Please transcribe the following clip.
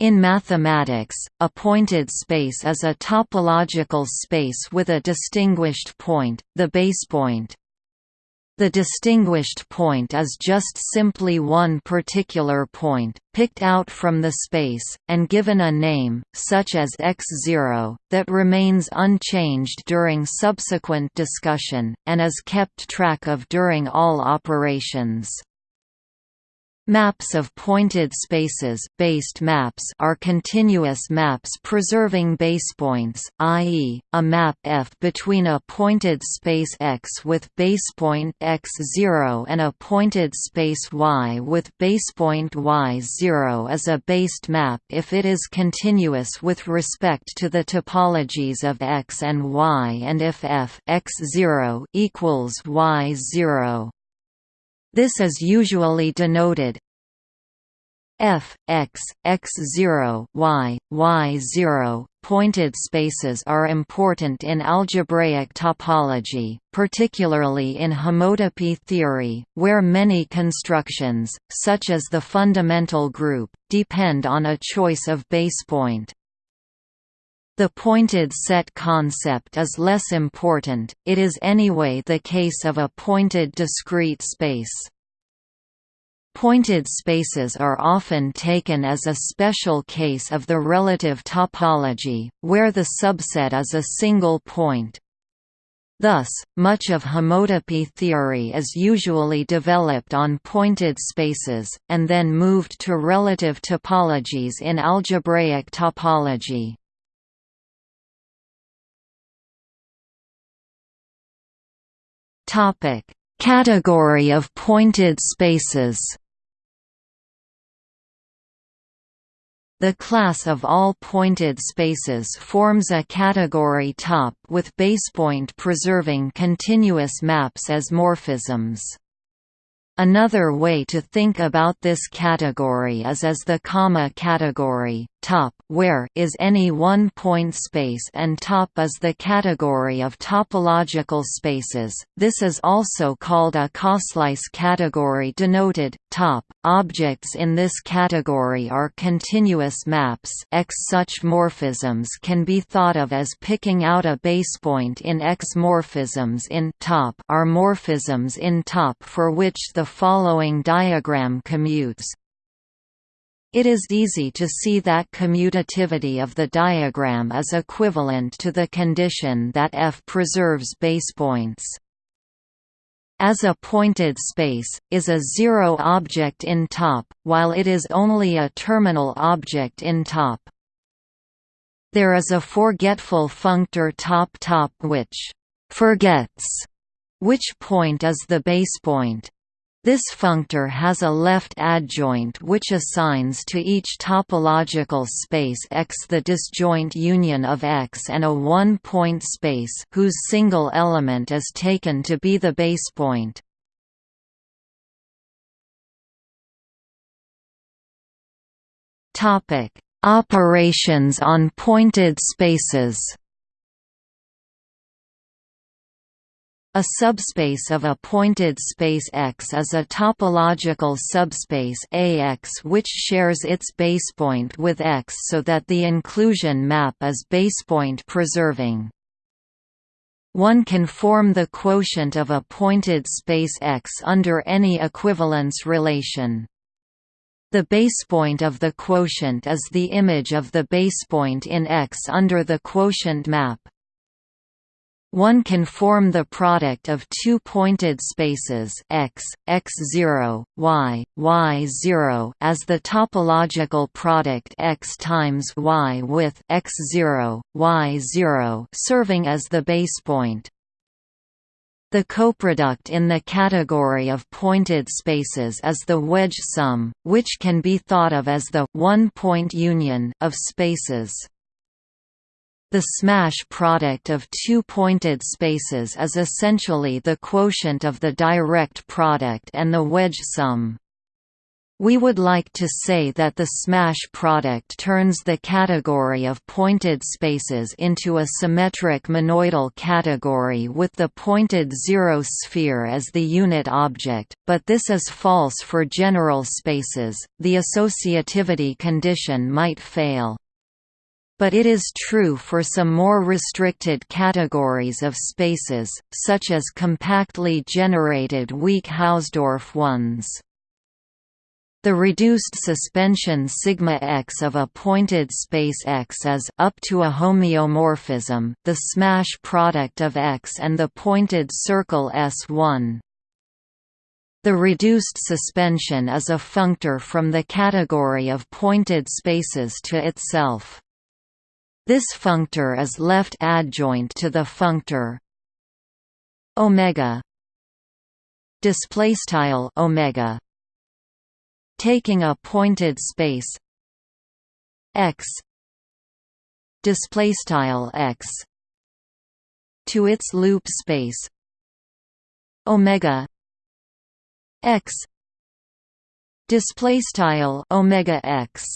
In mathematics, a pointed space is a topological space with a distinguished point, the basepoint. The distinguished point is just simply one particular point, picked out from the space, and given a name, such as x0, that remains unchanged during subsequent discussion, and is kept track of during all operations. Maps of pointed spaces based maps are continuous maps preserving basepoints, i.e., a map F between a pointed space X with basepoint x0 and a pointed space Y with basepoint y0 is a based map if it is continuous with respect to the topologies of X and Y and if F x0 equals y0. This is usually denoted f x x 0 y y 0 pointed spaces are important in algebraic topology particularly in homotopy theory where many constructions such as the fundamental group depend on a choice of basepoint the pointed set concept is less important, it is anyway the case of a pointed discrete space. Pointed spaces are often taken as a special case of the relative topology, where the subset is a single point. Thus, much of homotopy theory is usually developed on pointed spaces, and then moved to relative topologies in algebraic topology. Topic: Category of pointed spaces. The class of all pointed spaces forms a category top with basepoint preserving continuous maps as morphisms. Another way to think about this category is as the comma category, top where is any one-point space and top is the category of topological spaces. This is also called a coslice category denoted top. Objects in this category are continuous maps. X such morphisms can be thought of as picking out a basepoint in X morphisms in top are morphisms in top for which the following diagram commutes. It is easy to see that commutativity of the diagram is equivalent to the condition that F preserves basepoints. As a pointed space, is a zero object in top, while it is only a terminal object in top. There is a forgetful functor top-top which «forgets» which point is the basepoint. This functor has a left adjoint which assigns to each topological space X the disjoint union of X and a one-point space whose single element is taken to be the base basepoint. Operations on pointed spaces A subspace of a pointed space X is a topological subspace AX which shares its basepoint with X so that the inclusion map is basepoint preserving. One can form the quotient of a pointed space X under any equivalence relation. The basepoint of the quotient is the image of the basepoint in X under the quotient map. One can form the product of two pointed spaces x, x0, y, y0 as the topological product x times y with x0, y0 serving as the basepoint. The coproduct in the category of pointed spaces is the wedge sum, which can be thought of as the one-point union of spaces. The smash product of two pointed spaces is essentially the quotient of the direct product and the wedge sum. We would like to say that the smash product turns the category of pointed spaces into a symmetric monoidal category with the pointed zero sphere as the unit object, but this is false for general spaces, the associativity condition might fail. But it is true for some more restricted categories of spaces, such as compactly generated weak Hausdorff ones. The reduced suspension sigma x of a pointed space X is up to a homeomorphism, the smash product of X and the pointed circle S1. The reduced suspension is a functor from the category of pointed spaces to itself. This functor is left adjoint to the functor omega. Display style omega. Taking a pointed space. X. Display style x. To its loop space. Omega. X. Display style omega x